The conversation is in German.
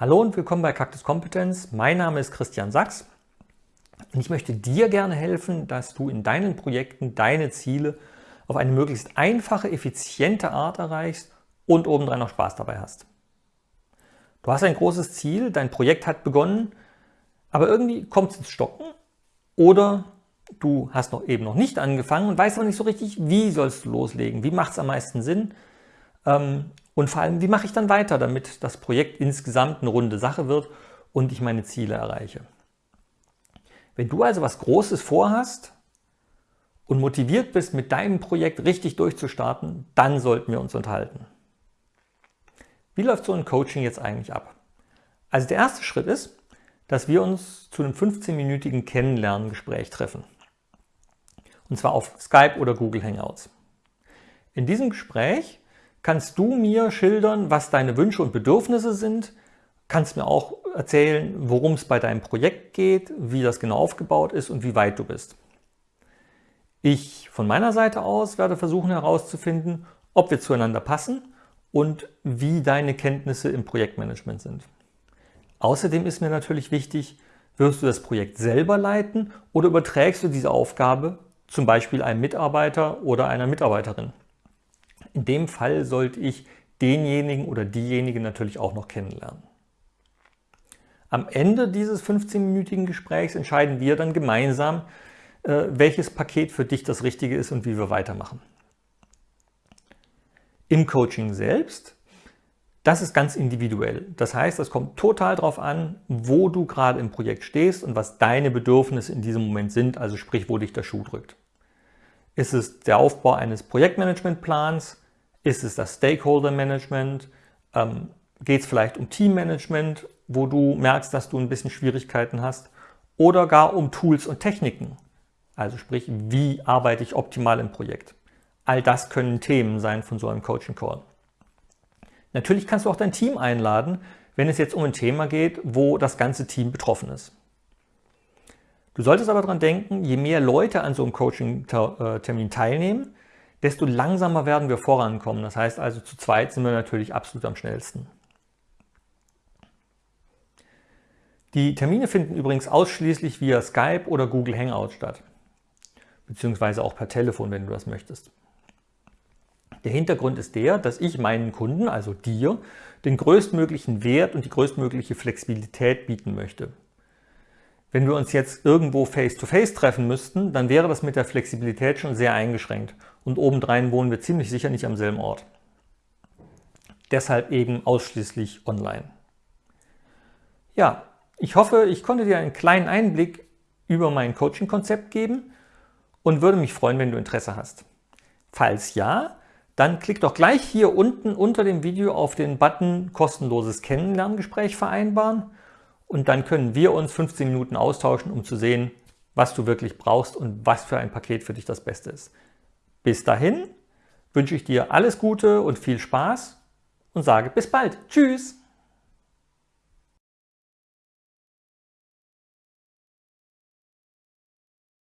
Hallo und willkommen bei Cactus Kompetenz. Mein Name ist Christian Sachs und ich möchte dir gerne helfen, dass du in deinen Projekten deine Ziele auf eine möglichst einfache, effiziente Art erreichst und obendrein noch Spaß dabei hast. Du hast ein großes Ziel, dein Projekt hat begonnen, aber irgendwie kommt es ins Stocken oder du hast noch eben noch nicht angefangen und weißt aber nicht so richtig, wie sollst du loslegen, wie macht es am meisten Sinn ähm, und vor allem, wie mache ich dann weiter, damit das Projekt insgesamt eine runde Sache wird und ich meine Ziele erreiche. Wenn du also was Großes vorhast und motiviert bist, mit deinem Projekt richtig durchzustarten, dann sollten wir uns unterhalten. Wie läuft so ein Coaching jetzt eigentlich ab? Also der erste Schritt ist, dass wir uns zu einem 15-minütigen Kennenlerngespräch treffen. Und zwar auf Skype oder Google Hangouts. In diesem Gespräch kannst du mir schildern, was deine Wünsche und Bedürfnisse sind, kannst mir auch erzählen, worum es bei deinem Projekt geht, wie das genau aufgebaut ist und wie weit du bist. Ich von meiner Seite aus werde versuchen herauszufinden, ob wir zueinander passen und wie deine Kenntnisse im Projektmanagement sind. Außerdem ist mir natürlich wichtig, wirst du das Projekt selber leiten oder überträgst du diese Aufgabe zum Beispiel einem Mitarbeiter oder einer Mitarbeiterin. In dem Fall sollte ich denjenigen oder diejenige natürlich auch noch kennenlernen. Am Ende dieses 15-minütigen Gesprächs entscheiden wir dann gemeinsam, äh, welches Paket für dich das Richtige ist und wie wir weitermachen. Im Coaching selbst, das ist ganz individuell. Das heißt, es kommt total darauf an, wo du gerade im Projekt stehst und was deine Bedürfnisse in diesem Moment sind, also sprich, wo dich der Schuh drückt. Ist es der Aufbau eines Projektmanagementplans? Ist es das Stakeholder Management? Ähm, Geht es vielleicht um Teammanagement, wo du merkst, dass du ein bisschen Schwierigkeiten hast? Oder gar um Tools und Techniken? Also sprich, wie arbeite ich optimal im Projekt? All das können Themen sein von so einem Coaching Call. Natürlich kannst du auch dein Team einladen, wenn es jetzt um ein Thema geht, wo das ganze Team betroffen ist. Du solltest aber daran denken, je mehr Leute an so einem Coaching-Termin teilnehmen, desto langsamer werden wir vorankommen. Das heißt also, zu zweit sind wir natürlich absolut am schnellsten. Die Termine finden übrigens ausschließlich via Skype oder Google Hangout statt, beziehungsweise auch per Telefon, wenn du das möchtest. Der Hintergrund ist der, dass ich meinen Kunden, also dir, den größtmöglichen Wert und die größtmögliche Flexibilität bieten möchte. Wenn wir uns jetzt irgendwo face-to-face -face treffen müssten, dann wäre das mit der Flexibilität schon sehr eingeschränkt und obendrein wohnen wir ziemlich sicher nicht am selben Ort. Deshalb eben ausschließlich online. Ja, ich hoffe, ich konnte dir einen kleinen Einblick über mein Coaching-Konzept geben und würde mich freuen, wenn du Interesse hast. Falls ja, dann klick doch gleich hier unten unter dem Video auf den Button kostenloses Kennenlerngespräch vereinbaren und dann können wir uns 15 Minuten austauschen, um zu sehen, was du wirklich brauchst und was für ein Paket für dich das Beste ist. Bis dahin wünsche ich dir alles Gute und viel Spaß und sage bis bald. Tschüss!